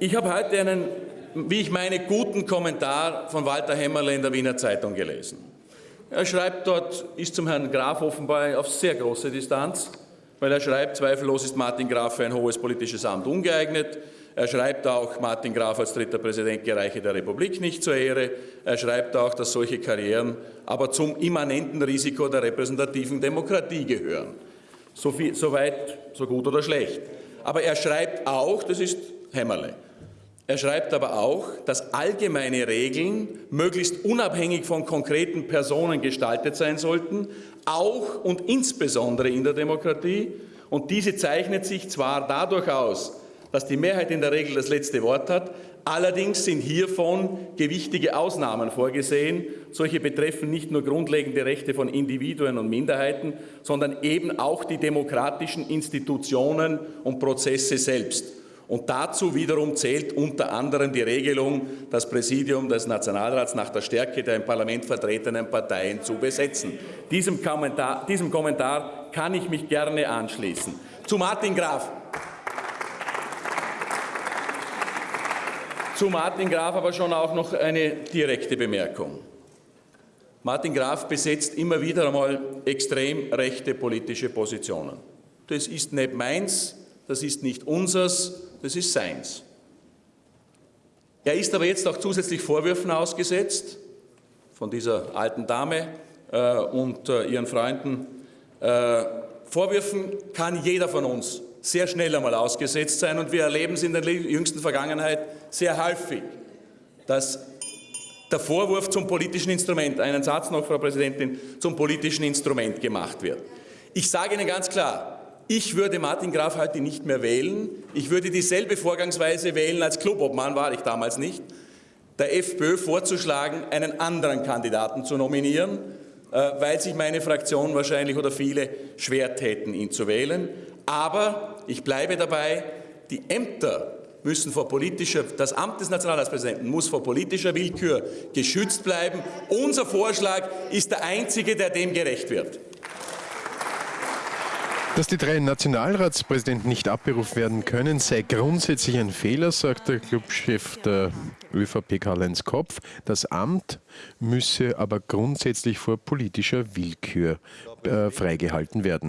Ich habe heute einen, wie ich meine, guten Kommentar von Walter Hämmerle in der Wiener Zeitung gelesen. Er schreibt dort, ist zum Herrn Graf offenbar auf sehr große Distanz, weil er schreibt, zweifellos ist Martin Graf für ein hohes politisches Amt ungeeignet. Er schreibt auch, Martin Graf als dritter Präsident gereiche der Republik nicht zur Ehre. Er schreibt auch, dass solche Karrieren aber zum immanenten Risiko der repräsentativen Demokratie gehören. So, viel, so weit, so gut oder schlecht. Aber er schreibt auch, das ist Hämmerle, er schreibt aber auch, dass allgemeine Regeln möglichst unabhängig von konkreten Personen gestaltet sein sollten, auch und insbesondere in der Demokratie. Und diese zeichnet sich zwar dadurch aus, dass die Mehrheit in der Regel das letzte Wort hat, allerdings sind hiervon gewichtige Ausnahmen vorgesehen. Solche betreffen nicht nur grundlegende Rechte von Individuen und Minderheiten, sondern eben auch die demokratischen Institutionen und Prozesse selbst. Und dazu wiederum zählt unter anderem die Regelung, das Präsidium des Nationalrats nach der Stärke der im Parlament vertretenen Parteien zu besetzen. Diesem Kommentar, diesem Kommentar kann ich mich gerne anschließen. Zu Martin Graf. Zu Martin Graf aber schon auch noch eine direkte Bemerkung. Martin Graf besetzt immer wieder einmal extrem rechte politische Positionen. Das ist nicht meins, das ist nicht unseres, das ist seins. Er ist aber jetzt auch zusätzlich Vorwürfen ausgesetzt von dieser alten Dame äh, und äh, ihren Freunden. Äh, Vorwürfen kann jeder von uns sehr schnell einmal ausgesetzt sein und wir erleben es in der jüngsten Vergangenheit sehr häufig, dass der Vorwurf zum politischen Instrument, einen Satz noch, Frau Präsidentin, zum politischen Instrument gemacht wird. Ich sage Ihnen ganz klar, ich würde Martin Graf heute nicht mehr wählen. Ich würde dieselbe Vorgangsweise wählen, als Clubobmann war ich damals nicht, der FPÖ vorzuschlagen, einen anderen Kandidaten zu nominieren, äh, weil sich meine Fraktion wahrscheinlich oder viele schwer täten, ihn zu wählen. Aber ich bleibe dabei, die Ämter müssen vor politischer, das Amt des Nationalratspräsidenten muss vor politischer Willkür geschützt bleiben. Unser Vorschlag ist der einzige, der dem gerecht wird. Dass die drei Nationalratspräsidenten nicht abberufen werden können, sei grundsätzlich ein Fehler, sagt der Clubchef der ÖVP Karl-Heinz Kopf. Das Amt müsse aber grundsätzlich vor politischer Willkür äh, freigehalten werden.